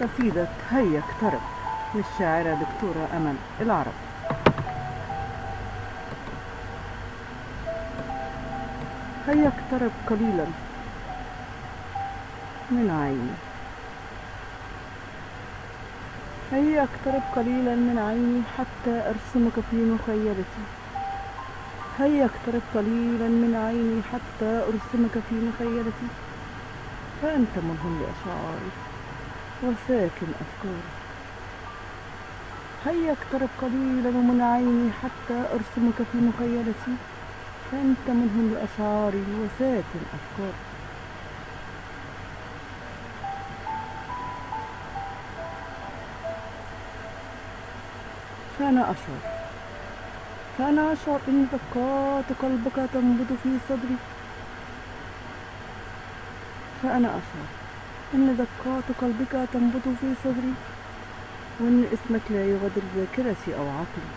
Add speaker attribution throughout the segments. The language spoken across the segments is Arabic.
Speaker 1: قصيدة هيا اقترب. للشاعرة دكتورة أمل العرب. هيا اقترب قليلا. من عيني. هيا اقترب قليلا من عيني حتى أرسمك في مخيلتي. هيا اقترب قليلا من عيني حتى أرسمك في مخيلتي. فأنت ملهم لأشعاري. وساكن أفكاري هيا اقترب قليلا من عيني حتى أرسمك في مخيلتي؟ فأنت منهم لأشعاري وساكن أفكاري فأنا أشعر. فأنا أشعر إن دقات قلبك تنبض في صدري. فأنا أشعر. إن دقات قلبك تنبض في صدري وإن اسمك لا يغادر ذاكرتي أو عقلي.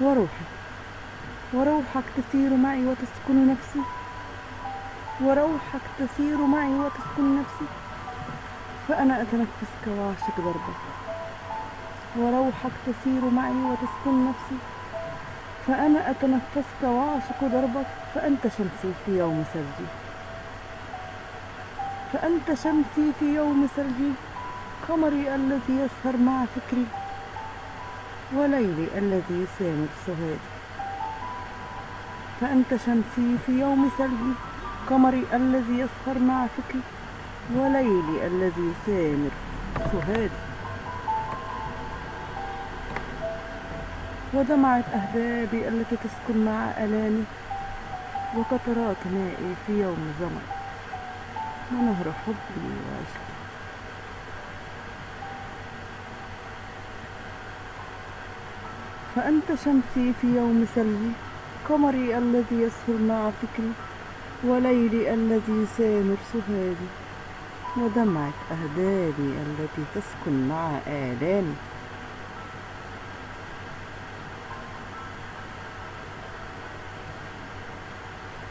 Speaker 1: وروحي وروحك تسير معي وتسكن نفسي. وروحك تسير معي وتسكن نفسي. فأنا أتنفسك وأعشق دربك. وروحك تسير معي وتسكن نفسي. فأنا أتنفسك وأعشق دربك فأنت شمسي في يوم ثلجي فأنت شمسي في يوم ثلجي قمري الذي يسهر مع فكري وليلي الذي يسامر سهادي فأنت شمسي في يوم ثلجي قمري الذي يسهر مع فكري وليلي الذي يسامر سهادي ودمعة أهدابي التي تسكن مع ألامي وقطرات مائي في يوم زمن. ونهر حبي وعشقي. فأنت شمسي في يوم ثلجي قمري الذي يسهر مع فكري وليلي الذي يسامر سهادي ودمعة أهدابي التي تسكن مع آلامي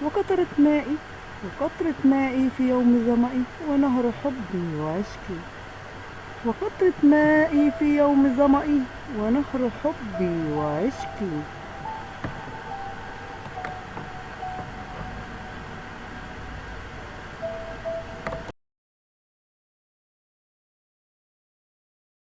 Speaker 1: وقطرة مائي وقطرة مائي في يوم ظمئي ونهر حبي وعشقي. وقطرة مائي في يوم ظمئي ونهر حبي وعشقي.